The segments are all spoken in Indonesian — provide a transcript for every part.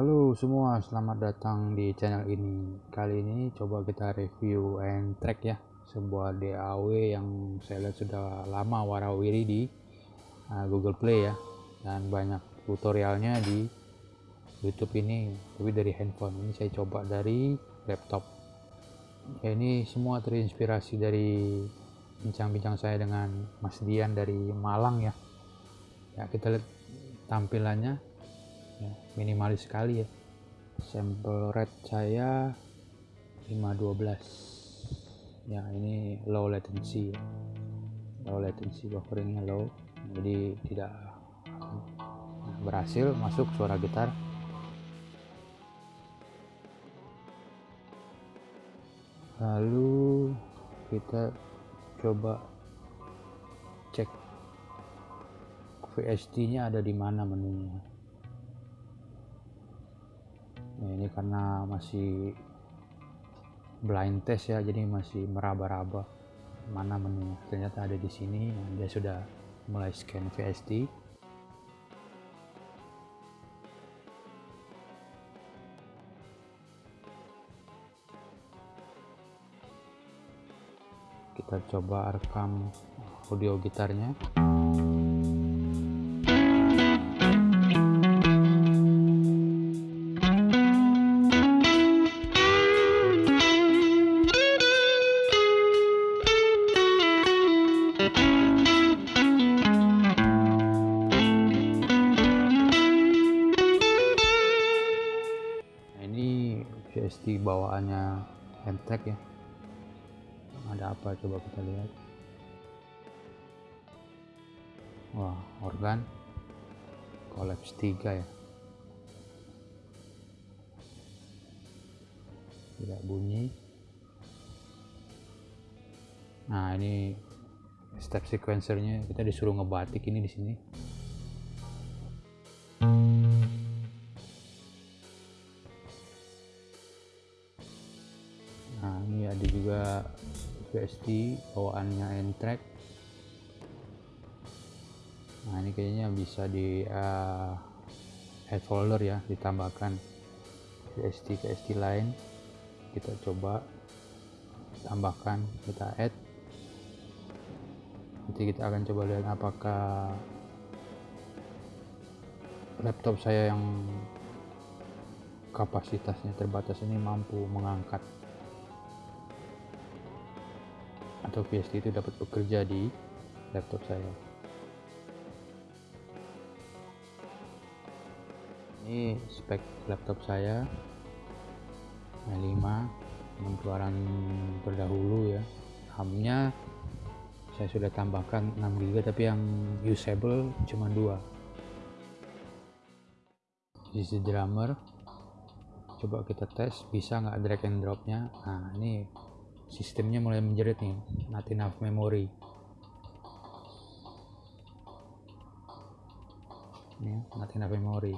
Halo semua, selamat datang di channel ini. Kali ini coba kita review and track ya, sebuah DAW yang saya lihat sudah lama warawiri di uh, Google Play ya, dan banyak tutorialnya di YouTube ini, tapi dari handphone. Ini saya coba dari laptop. Ya, ini semua terinspirasi dari bincang-bincang saya dengan Mas Dian dari Malang ya. Ya kita lihat tampilannya ya, minimalis sekali ya. Sampel rate saya 512 ya ini low latency ya. low latency bufferingnya low. Jadi tidak berhasil masuk suara gitar. Lalu kita coba cek VST nya ada di mana menunya nah, ini karena masih blind test ya jadi masih meraba-raba mana menu ternyata ada di sini. Nah, dia sudah mulai scan VST kita coba rekam audio gitarnya VST bawaannya Entech ya. Ada apa? Coba kita lihat. Wah organ. Collapse 3 ya. Tidak bunyi. Nah ini step sequencernya. Kita disuruh ngebatik ini di sini VST bawaannya N-Track. Nah ini kayaknya bisa di uh, add folder ya ditambahkan. VST VST lain kita coba tambahkan kita add. Nanti kita akan coba lihat apakah laptop saya yang kapasitasnya terbatas ini mampu mengangkat atau VST itu dapat bekerja di laptop saya. Ini spek laptop saya i5 keluaran terdahulu ya. RAM nya saya sudah tambahkan 6 GB tapi yang usable cuma dua. Sisi drummer coba kita tes bisa nggak drag and dropnya? Nah ini sistemnya mulai menjerit nih. Not enough memory. Ini ya, not enough memory.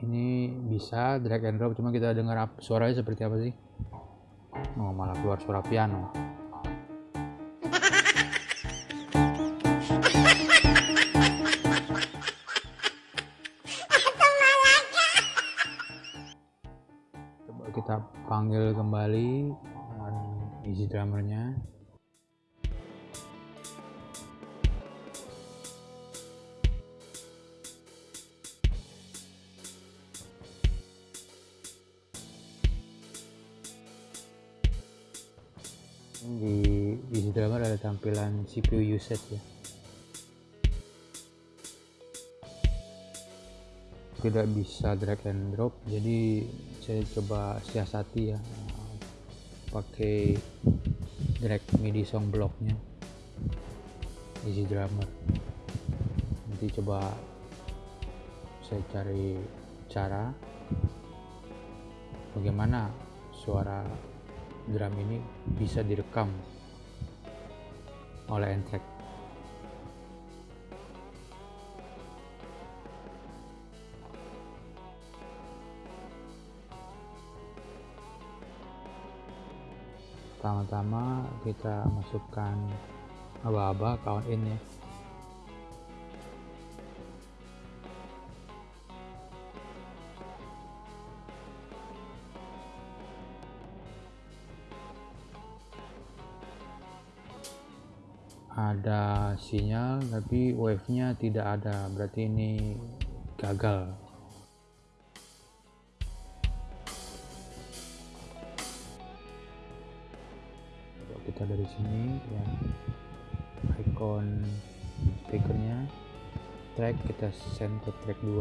Ini bisa drag and drop cuma kita dengar suaranya seperti apa sih? Oh malah keluar suara piano kita panggil kembali easy drummernya. Di easy drummer ada tampilan CPU usage ya tidak bisa drag and drop jadi saya coba siasati ya pakai drag midi song blocknya easy drummer. Nanti coba saya cari cara bagaimana suara drum ini bisa direkam oleh N-Track pertama-tama kita masukkan aba-aba count in ya ada sinyal tapi wave nya tidak ada. Berarti ini gagal kita dari sini ya. Icon speakernya. Track kita send ke track 2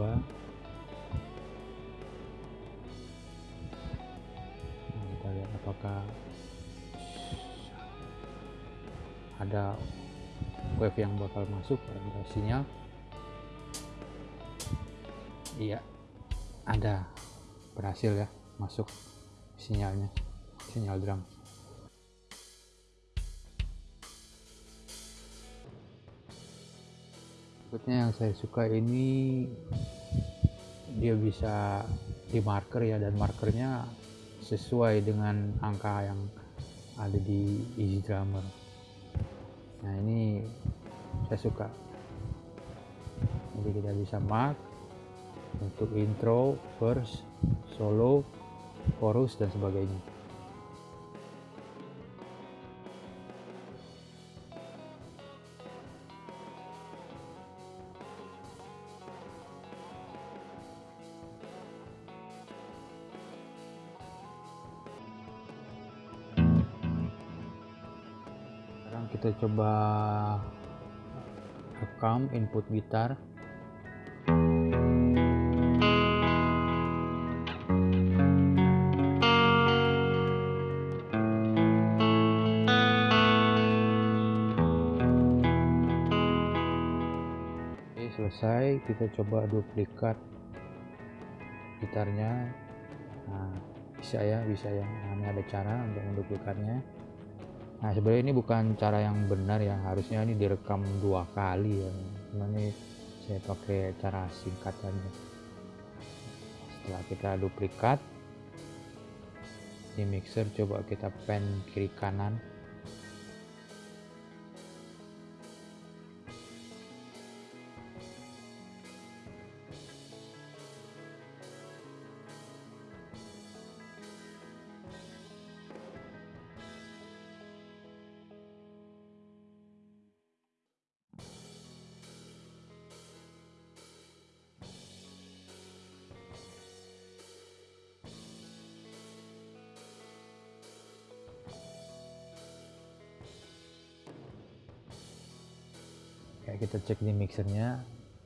nah, kita lihat apakah ada wave yang bakal masuk ada sinyal. Iya ada. Berhasil ya masuk sinyalnya sinyal drum berikutnya yang saya suka ini dia bisa di marker ya dan markernya sesuai dengan angka yang ada di easy drummer. Nah ini saya suka. Jadi kita bisa mark untuk intro, verse, solo, chorus dan sebagainya coba rekam input gitar. Oke, selesai. Kita coba duplikat gitarnya. Nah, bisa ya bisa ya. Nah, ini ada cara untuk menduplikatnya nah sebenarnya ini bukan cara yang benar ya. Harusnya ini direkam dua kali ya. Cuma ini saya pakai cara singkat aja. Setelah kita duplikat di mixer coba kita pen kiri kanan kita cek di mixernya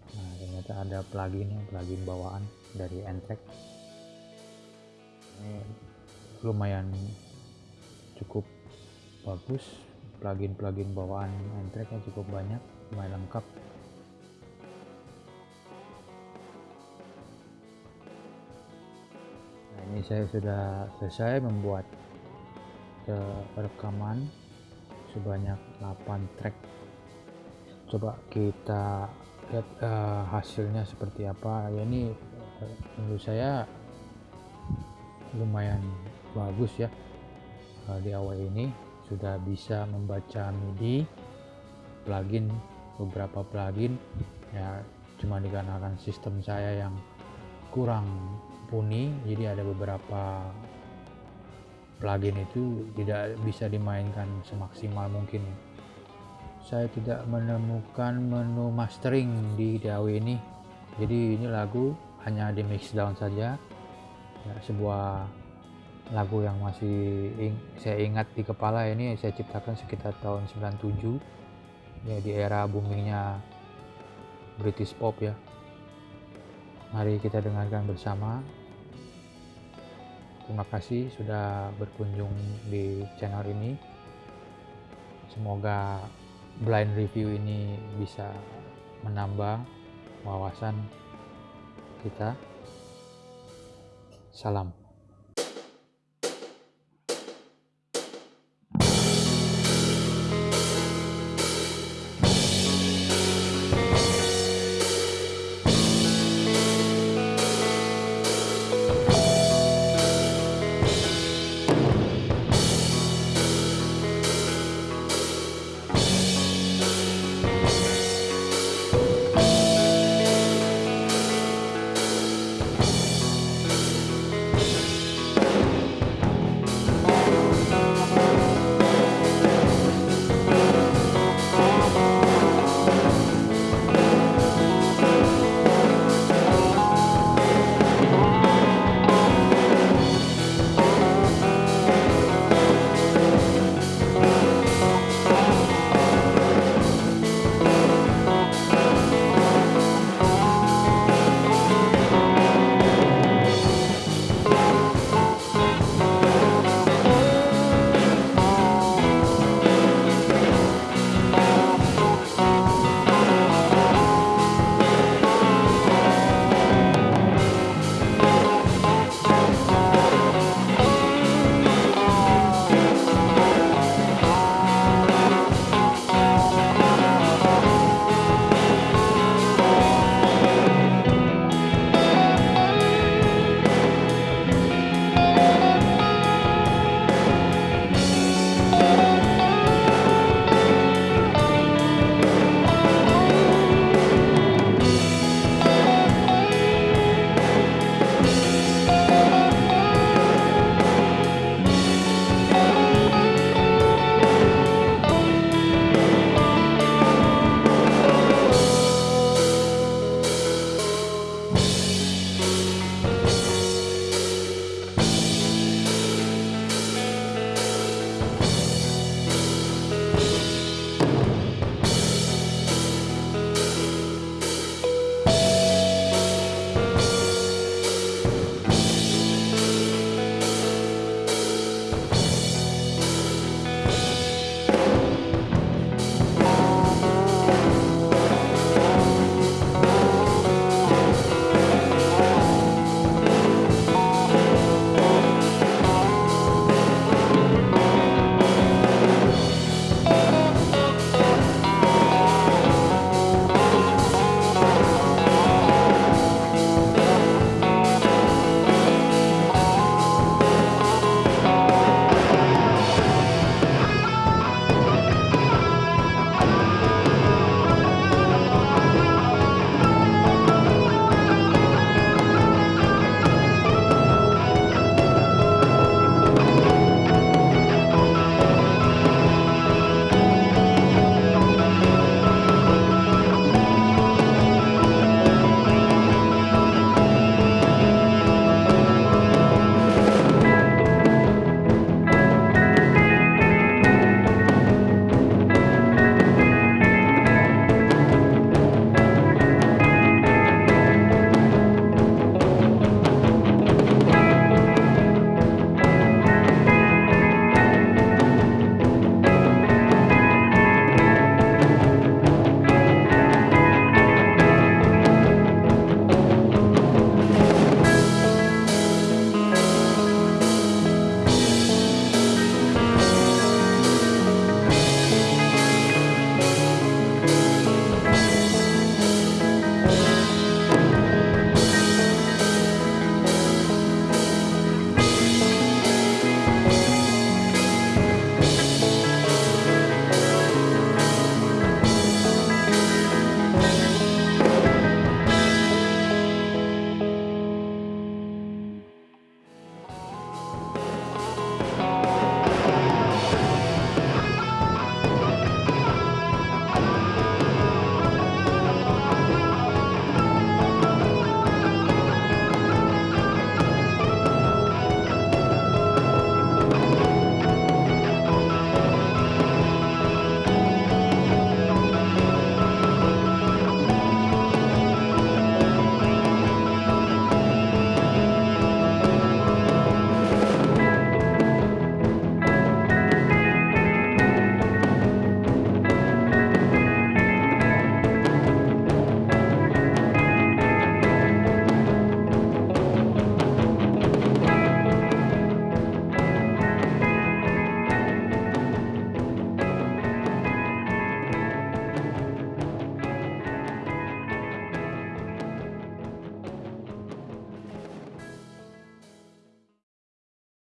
nah ternyata ada plugin plugin bawaan dari N-Track. Ini lumayan cukup bagus plugin-plugin bawaan N-Track nya cukup banyak lumayan lengkap. Nah ini saya sudah selesai membuat rekaman sebanyak 8 track coba kita lihat uh, hasilnya seperti apa. Ya ini menurut saya lumayan bagus ya. Uh, di awal ini sudah bisa membaca MIDI plugin beberapa plugin. Ya cuma dikarenakan sistem saya yang kurang puni jadi ada beberapa plugin itu tidak bisa dimainkan semaksimal mungkin saya tidak menemukan menu mastering di DAW ini. Jadi ini lagu hanya di mix down saja. Ya, sebuah lagu yang masih ing saya ingat di kepala ini saya ciptakan sekitar tahun 97 ya di era boomingnya British pop ya. Mari kita dengarkan bersama. Terima kasih sudah berkunjung di channel ini. Semoga blind review ini bisa menambah wawasan kita. Salam.